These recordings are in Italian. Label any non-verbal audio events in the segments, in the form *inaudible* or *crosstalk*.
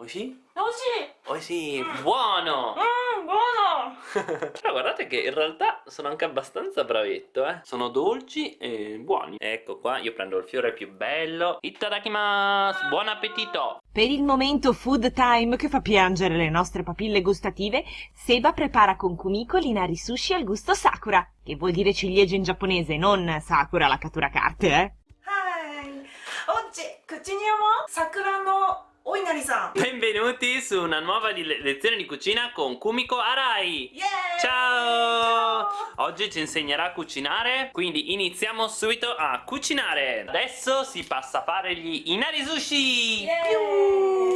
Oishi? Oishi! Oishi, buono! Mmm, buono! *laughs* Però guardate che in realtà sono anche abbastanza bravetto, eh. Sono dolci e buoni. Ecco qua, io prendo il fiore più bello. Itadakimasu! Buon appetito! Per il momento food time che fa piangere le nostre papille gustative, Seba prepara con Kumiko l'inari sushi al gusto sakura, che vuol dire ciliegia in giapponese, non sakura la cattura carte, eh. Hi! Oggi cuciniamo sakura no Oi Narisa! Benvenuti su una nuova lezione di cucina con Kumiko Arai! Yeah! Ciao! Ciao! Oggi ci insegnerà a cucinare, quindi iniziamo subito a cucinare! Adesso si passa a fare gli inari sushi! Yeah!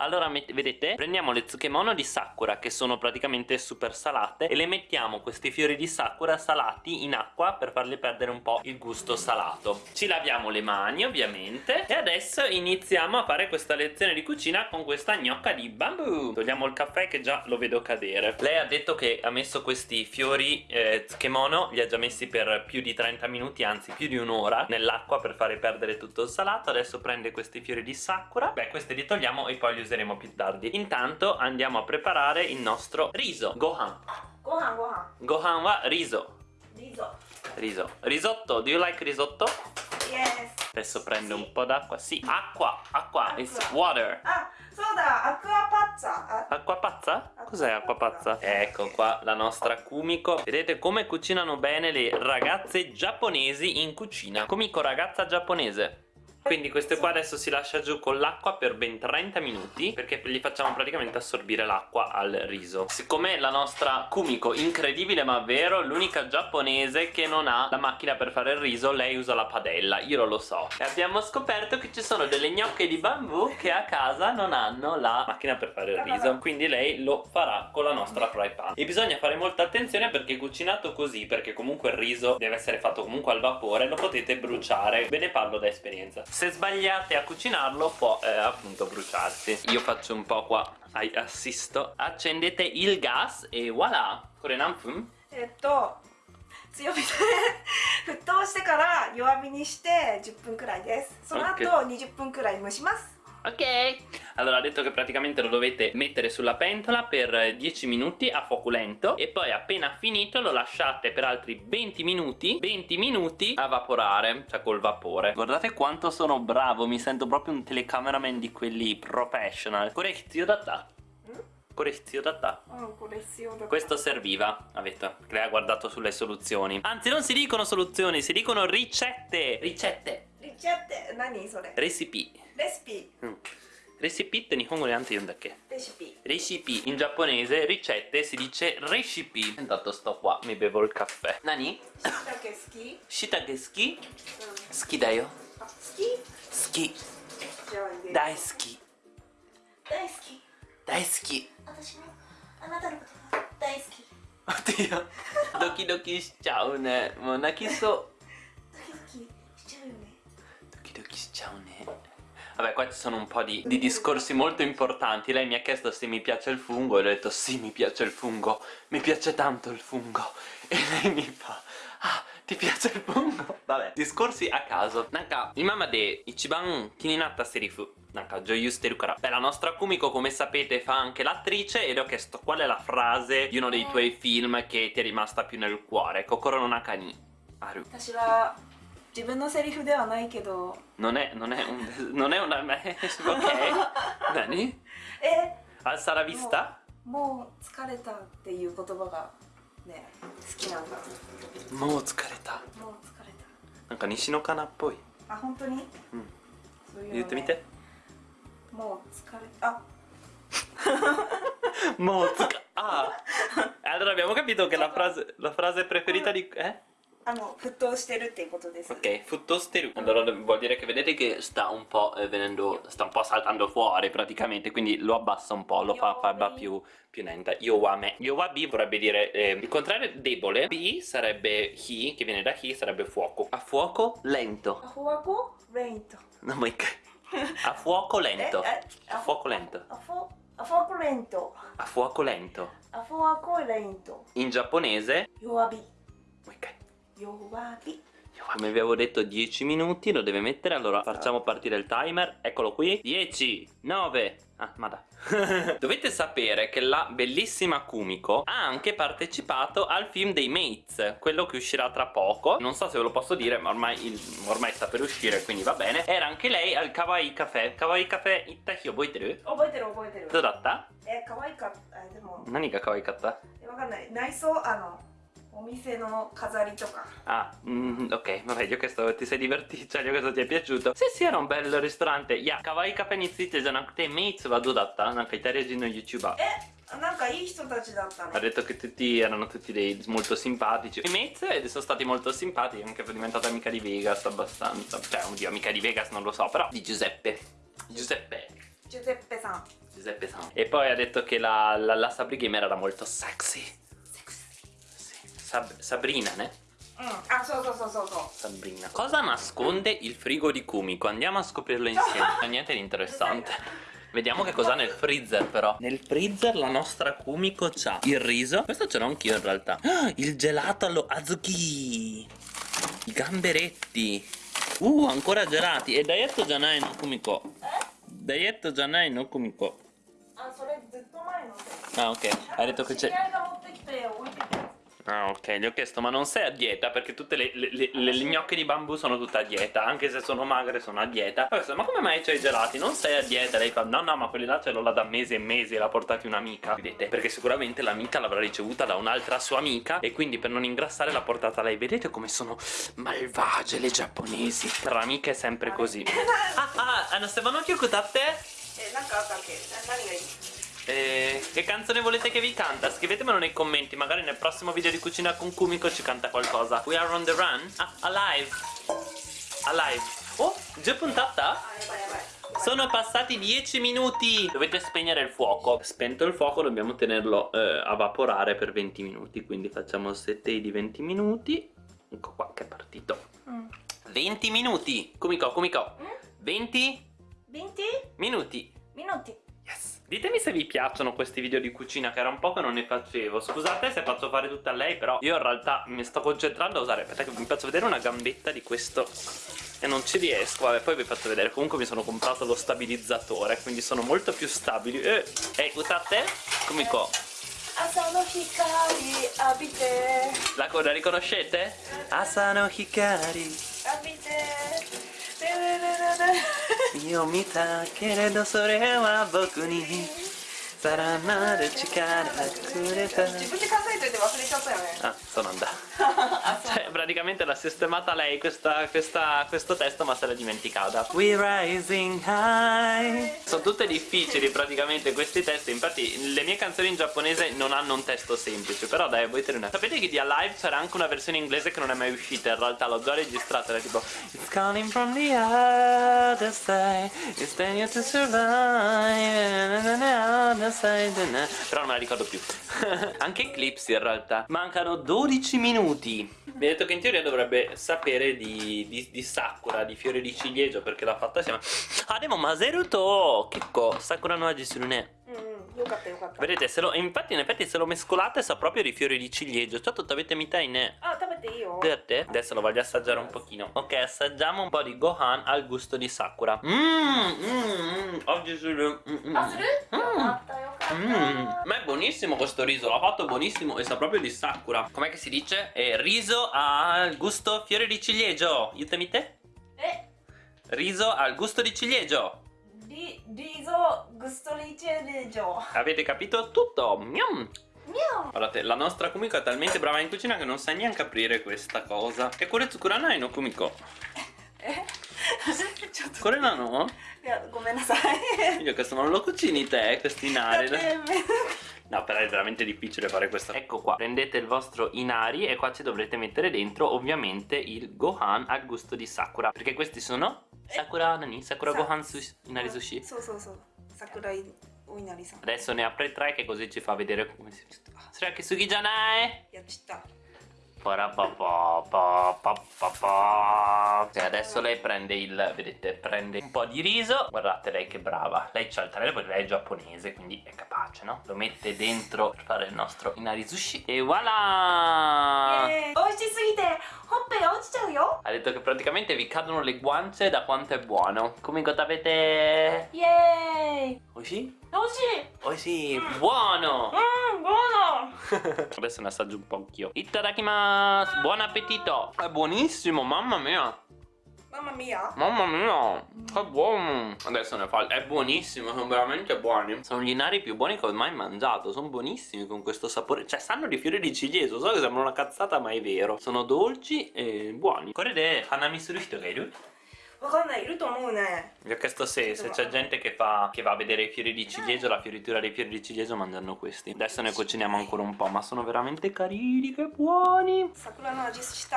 Allora, vedete? Prendiamo le tsukemono di sakura, che sono praticamente super salate, e le mettiamo questi fiori di sakura salati in acqua per farle perdere un po' il gusto salato. Ci laviamo le mani, ovviamente, e adesso iniziamo a fare questa lezione di cucina con questa gnocca di bambù. Togliamo il caffè che già lo vedo cadere. Lei ha detto che ha messo questi fiori eh, tsukemono, li ha già messi per più di 30 minuti, anzi più di un'ora, nell'acqua per fare perdere tutto il salato. Adesso prende questi fiori di sakura. Beh, questi li togliamo e poi li useremo più tardi intanto andiamo a preparare il nostro riso gohan gohan gohan gohan wa riso riso riso risotto do you like risotto? yes Adesso prendo sì. un po' d'acqua. Sì, acqua, acqua, acqua. it's water. Ah, soda, acqua pazza. Acqua pazza? Cos'è acqua pazza? Ecco qua la nostra Kumiko. Vedete come cucinano bene le ragazze giapponesi in cucina. Kumiko, ragazza giapponese. Quindi queste qua adesso si lascia giù con l'acqua per ben 30 minuti perché gli facciamo praticamente assorbire l'acqua al riso. Siccome la nostra Kumiko, incredibile ma vero, l'unica giapponese che non ha la macchina per fare il riso, lei usa la padella, io non lo so. E abbiamo scoperto che ci sono delle gnocche di bambù che a casa non hanno la macchina per fare il riso, quindi lei lo farà con la nostra fry pan. E bisogna fare molta attenzione perché cucinato così, perché comunque il riso deve essere fatto comunque al vapore, lo potete bruciare. Ve ne parlo da esperienza Se sbagliate a cucinarlo può eh, appunto bruciarsi. Io faccio un po' qua, ai- assisto. Accendete il gas e voilà! Kore nanfun? えっと、強火で沸騰してから弱火にして10分くらいです。その後 Ok 20分くらい蒸します。 Ok? Allora ha detto che praticamente lo dovete mettere sulla pentola per eh, 10 minuti a fuoco lento e poi appena finito lo lasciate per altri 20 minuti 20 minuti a vaporare, cioè col vapore. Guardate quanto sono bravo, mi sento proprio un telecameraman di quelli professional. Correttio da ta. Correttio oh, da ta. Questo serviva, avete, che lei ha guardato sulle soluzioni. Anzi non si dicono soluzioni, si dicono ricette. Ricette. リチャって何それ Recipe. レシピ Mm. Recipe って日本語でなんて言うんだっけレシピ Recipe in giapponese, ricette si dice recipe. Intanto sto qua, mi bevo il caffè. いたけ好き Shitake ski? うん Ski da yo. あ好き Ski. じゃあ入れる Dai ski. 大好き Dai ski. 私もあなたのことが大好き Oddio. Doki doki しちゃうね。もう泣きそう。ciao Ciccione Vabbè qua ci sono un po' di, di, discorsi molto importanti. Lei mi ha chiesto se mi piace il fungo E le ho detto sì mi piace il fungo. Mi piace tanto il fungo. *laughs* E lei mi fa Ah ti piace il fungo? Vabbè discorsi a caso. Nanka imama de ichiban kininatta serifu. Nanka joyusteru kara Beh la nostra Kumiko come sapete fa anche l'attrice E le ho chiesto qual è la frase di uno dei tuoi film Che ti è rimasta più nel cuore? Kokoro no naka ni aru 自分のセリフではないけど。のね、のね、のね、お名前。*laughs* す。え？あ、サラビスタ？も。う疲れたっていう言葉が。ね。好きなんだ。もう疲れた。もう疲れた。なんか西のかなっぽい。あ、本当に？うん。そう、言ってみて。もう疲れ。あ。*laughs* もう疲れ。あ。あ、だめ、もう一回、どうか、ラフラゼ、ラフラゼ、プレフリタリック、え？あの沸騰してるっていうことです、 Ok, futtosteru. Allora vuol dire che vedete che sta un po' eh, venendo... sta un po' saltando fuori praticamente, quindi lo abbassa un po', lo fa, fa va più, più lenta. Yowame. Yowabi vorrebbe dire eh, il contrario debole. Bi sarebbe hi, che viene da hi, sarebbe fuoco. A fuoco lento. アフォワコレイント No, ma *laughs* A fuoco lento. ええ A fuoco lento. アフォアフォワコレイント A fuoco lento. アフォワコレイント In giapponese. 弱火 Ok. Yowabi come vi avevo detto 10 minuti lo deve mettere allora esatto. facciamo partire il timer eccolo qui 10 9 Ah, ma dai. *laughs* Dovete sapere che la bellissima Kumiko ha anche partecipato al film dei Mates, quello che uscirà tra poco. Non so se ve lo posso dire, ma ormai, il, ormai sta per uscire, quindi va bene. Era anche lei al Kawaii Café. Kawaii Café, ittaki o Oboiteru, oboiteru. Dodatta? Eh, kawaii katta. Eh, demo... Nani ga kawaii katta? Eh, wakanai. Naiso, ano... お店の飾りとか Ah, mm, ok, vabbè, io questo ti sei divertito, cioè io questo ti è piaciuto. Sì, sì, era un bel ristorante. Ya, kawaii cafe についてじゃなくて、メイツはどうだったなんかイタリア人の YouTuber. えなんかいい人たちだったね Ha detto che tutti erano tutti dei molto simpatici. I Mates eh, sono stati molto simpatici, anche è diventata amica di Vegas abbastanza. Cioè, oddio, amica di Vegas non lo so, però di Giuseppe. Giuseppe. ジュゼッペさん Giuseppe San. E poi ha detto che la, la, la Sabri Gamer era molto sexy. Sab Sabrina, ne? Mm. Ah, so, so, so, so, Sabrina. Cosa nasconde il frigo di Kumiko? Andiamo a scoprirlo insieme. Niente di interessante. Vediamo che cos'ha nel freezer però Nel freezer la nostra Kumiko c'ha il riso Questo ce l'ho anch'io in realtà ah, Il gelato allo azuki I gamberetti Uh, ancora gelati E daietto janai no Kumiko eh? Daietto janai no Kumiko Ah, ah ok Hai detto che c'è Ah ok, gli ho chiesto ma non sei a dieta perché tutte le, le, le, le- le gnocche di bambù sono tutte a dieta Anche se sono magre sono a dieta Poi ho chiesto, ma come mai c'hai i gelati? Non sei a dieta? Lei fa no no ma quelli là ce l'ho là da mesi e mesi e l'ha portati un'amica Vedete? Perché sicuramente l'amica l'avrà ricevuta da un'altra sua amica E quindi per non ingrassare l'ha portata lei Vedete come sono malvagie le giapponesi Per l'amica è sempre così *laughs* Ah ah, hanno Stefano Kyokutate? えなんかあったっけな何がいい eh, che canzone volete che vi canta? Scrivetemelo nei commenti, magari nel prossimo video di Cucina con Kumiko ci canta qualcosa. We are on the run? Ah, alive! Alive! Oh, già puntata? Ah? Sono passati 10 minuti Dovete spegnere il fuoco Spento il fuoco dobbiamo tenerlo eh, a vaporare per 20 minuti Quindi facciamo 7 di 20 minuti Ecco qua che è partito mm. 20 minuti Kumiko, Kumiko mm? 20 20 minuti Minuti Ditemi se vi piacciono questi video di cucina che era un po' che non ne facevo. Scusate se faccio fare tutto a lei però io in realtà mi sto concentrando a usare Aspetta che vi faccio vedere una gambetta di questo e non ci riesco. Vabbè poi vi faccio vedere. Comunque mi sono comprato lo stabilizzatore Quindi sono molto più stabili. Ehi, eh, scusate Come qua Asano Hikari abite. La, la riconoscete? Asano Hikari abite. 見を見たけれどそれは僕にさらなる力くれた。自分で考えといて忘れちゃったよね。あそうなんだ。*laughs* Cioè, praticamente l'ha sistemata lei questa, questa- questo testo, ma se l'è dimenticata. We rising high. Sono tutte difficili praticamente questi testi. Infatti, le mie canzoni in giapponese non hanno un testo semplice. Però dai, voi te ne Sapete che di Alive c'era anche una versione inglese che non è mai uscita. In realtà l'ho già registrata. Era tipo It's calling from the other side. It's telling you to survive. other side. Però non me la ricordo più. *laughs* anche Eclipse in realtà. Mancano 12 minuti. Mi ha detto che in teoria dovrebbe sapere di, di, di Sakura, di fiore di ciliegio, perché l'ha fatta assieme. Ah, devo Maseruto! Kikko, Sakura no Aji suru ne. う io capito, capito. Vedete, se lo, infatti in effetti se lo mescolate sa proprio di fiori di ciliegio. Ciò tutto avete metà in... Ah, tapete io. Te? Adesso lo voglio assaggiare un pochino. Ok, assaggiamo un po' di Gohan al gusto di Sakura. Mmm, mmm, oggi si. Mmm. Oh, mm, mm, mm. Ah, Ma è buonissimo questo riso, l'ha fatto buonissimo e sa proprio di Sakura. Com'è che si dice? Eh, riso al gusto fiori di ciliegio. Aiutami te. Eh. Riso al gusto di ciliegio リリゾグストリチェレジョ Avete capito tutto? Miam. ミャオ Guardate, la nostra Kumiko è talmente brava in cucina che non sa neanche aprire questa cosa. E kore tsukuranai no Kumiko? え*laughs* ちょっと Kore no? いやごめんなさい Io questo non lo cucini te, questo inari. だってめ No, però è veramente difficile fare questo. Ecco qua, prendete il vostro inari e qua ci dovrete mettere dentro ovviamente il Gohan al gusto di Sakura. Perché questi sono Sakura nani? Sakura Sa- Gohan sushi, inari sushi. そうそうそう桜井お稲荷さん Adesso ne apre tre che così ci fa vedere come si... Sarà che sugi janai? やっちった E adesso lei prende il, vedete, prende un po' di riso Guardate lei che brava Lei c'ha il trailer perché lei è giapponese Quindi è capace, no? Lo mette dentro per fare il nostro inari sushi E voilà! Yeah. Ha detto che praticamente vi cadono le guance da quanto è buono Come gotabete! Yay! Oishi? Eh, oh sì, oh, mm. buono! Mmm, *laughs* buono! Adesso ne assaggio un po' anch'io. Itadakimasu! Buon appetito! È buonissimo, mamma mia! Mamma mia! Mamma mia! Che buono! Adesso ne fa... È buonissimo, sono veramente buoni. Sono gli nari più buoni che ho mai mangiato. Sono buonissimi con questo sapore. Cioè, sanno di fiori di cilieso. So che sembra una cazzata, ma è vero. Sono dolci e buoni. Correte, Hanami Correde, hanamisuru hitogairu. わかんないいると思うね Vi ho chiesto se, se c'è gente che, fa, che va a vedere i fiori di ciliegio, la fioritura dei fiori di ciliegio mangiando questi. Adesso ne cuciniamo ancora un po', ma sono veramente carini, che buoni! 桜の味し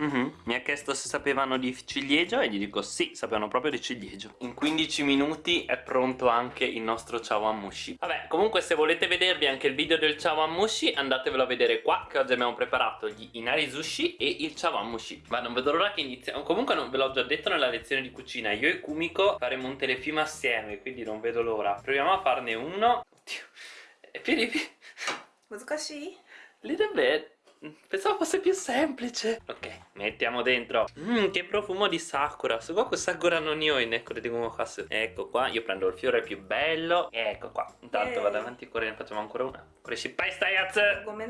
Uh -huh. Mi ha chiesto se sapevano di ciliegio e gli dico sì, sapevano proprio di ciliegio. In 15 minuti è pronto anche il nostro ciao Amushi. Vabbè, comunque se volete vedervi anche il video del ciao Amushi andatevelo a vedere qua che oggi abbiamo preparato gli inari sushi e il ciao Amushi. Ma non vedo l'ora che iniziamo. Comunque non ve l'ho già detto nella lezione di cucina, io e Kumiko faremo un telefilm assieme, quindi non vedo l'ora. Proviamo a farne uno. Oddio. Eh, piedi, piedi. Little bit. Pensavo fosse più semplice. Ok, mettiamo dentro. Mmm, che profumo di sakura. Sugoku sakura no nioi ne dico kasu. Ecco qua, io prendo il fiore più bello. Ecco qua. Intanto vado avanti e ne facciamo ancora una. Reshipai stai az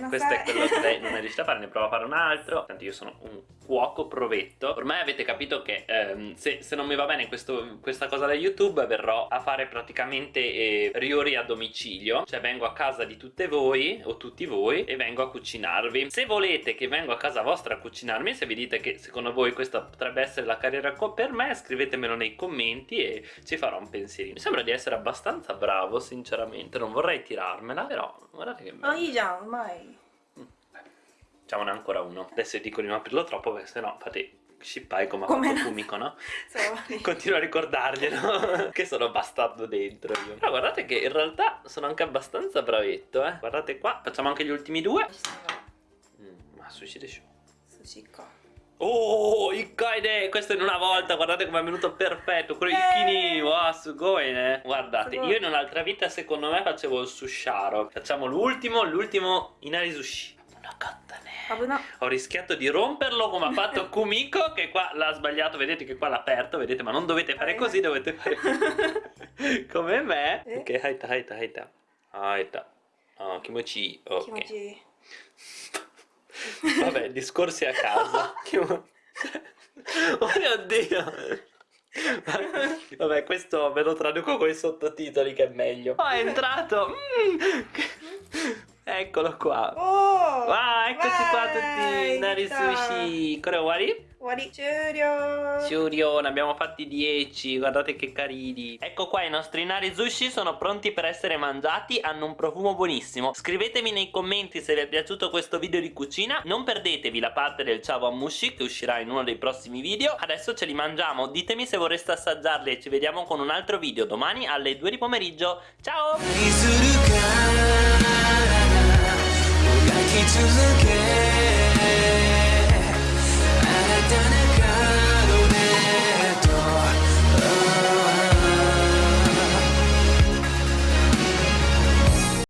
Questo è quello che lei non è *laughs* riuscita a fare Ne prova a fare un altro. Tanto io sono un cuoco provetto. Ormai avete capito che ehm, se, se, non mi va bene questo, questa cosa da YouTube Verrò a fare praticamente eh, riori a domicilio. Cioè vengo a casa di tutte voi O tutti voi E vengo a cucinarvi. Se volete che vengo a casa vostra a cucinarmi Se vi dite che secondo voi questa potrebbe essere la carriera per me Scrivetemelo nei commenti E ci farò un pensierino. Mi sembra di essere abbastanza bravo sinceramente. Non vorrei tirarmela Però Guardate che bello. Ma io già, ormai. Mm, Facciamone ancora uno. Adesso dico di non aprirlo troppo perché sennò fate scippai come, come ha fatto Fumiko, no? *laughs* *laughs* Continuo a ricordarglielo *laughs* Che sono bastardo dentro io Però guardate che in realtà sono anche abbastanza bravetto, eh Guardate qua, facciamo anche gli ultimi due mm, Ma sushi de show Sushi qua Oh, il kaide, questo in una volta, guardate come è venuto perfetto, quello di Kini, oh, wow, sugoi, ne? Guardate, io in un'altra vita secondo me facevo il susharo. Facciamo l'ultimo, l'ultimo inari sushi. Ho rischiato di romperlo come ha fatto Kumiko che qua l'ha sbagliato, vedete che qua l'ha aperto, vedete, ma non dovete fare così, dovete fare così. *laughs* come me. Ok, haita, haita, haita. Haita. Oh, kimochi, ok. Kimochi. Vabbè, discorsi a. Kimo- *laughs* oh mio Dio. Vabbè, questo ve lo traduco con i sottotitoli che è meglio. Oh, è entrato. Mm. Eccolo qua. おお Ah, eccoci qua tutti, Vai, Nari ciao. Sushi. Ora wari? 終わり終了 Shuryo, ne abbiamo fatti 10, guardate che carini. Ecco qua i nostri nari sushi sono pronti per essere mangiati, hanno un profumo buonissimo. Scrivetemi nei commenti se vi è piaciuto questo video di cucina, non perdetevi la parte del chawanmushi che uscirà in uno dei prossimi video. Adesso ce li mangiamo, ditemi se vorreste assaggiarli e ci vediamo con un altro video domani alle 2 di pomeriggio. Ciao! key to the game. I done it.